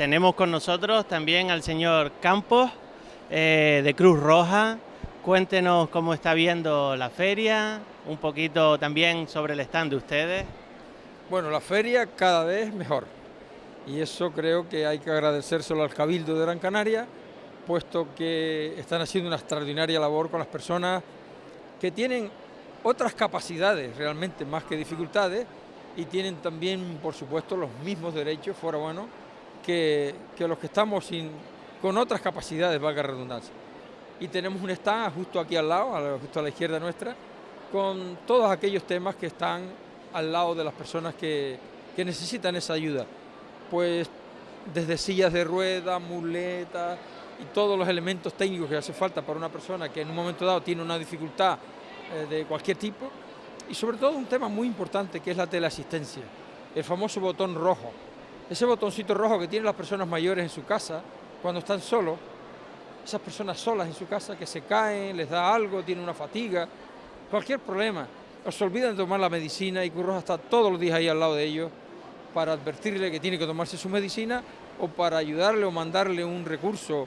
tenemos con nosotros también al señor Campos eh, de Cruz Roja. Cuéntenos cómo está viendo la feria, un poquito también sobre el stand de ustedes. Bueno, la feria cada vez mejor y eso creo que hay que agradecérselo al Cabildo de Gran Canaria, puesto que están haciendo una extraordinaria labor con las personas que tienen otras capacidades realmente más que dificultades y tienen también, por supuesto, los mismos derechos, fuera bueno, que, los que estamos con otras capacidades, valga redundancia. Y tenemos un stand justo aquí al lado, justo a la izquierda nuestra, con todos aquellos temas que están al lado de las personas que, que necesitan esa ayuda. Pues desde sillas de rueda, muletas y todos los elementos técnicos que hace falta para una persona que en un momento dado tiene una dificultad eh, de cualquier tipo, y sobre todo un tema muy importante que es la teleasistencia, el famoso botón rojo. Ese botoncito rojo que tienen las personas mayores en su casa cuando están solos, esas personas solas en su casa que se caen, les da algo, tienen una fatiga, cualquier problema, o se olvidan de tomar la medicina y Curroja está todos los días ahí al lado de ellos para advertirle que tiene que tomarse su medicina o para ayudarle o mandarle un recurso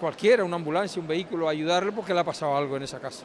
cualquiera, una ambulancia, un vehículo, ayudarle porque le ha pasado algo en esa casa.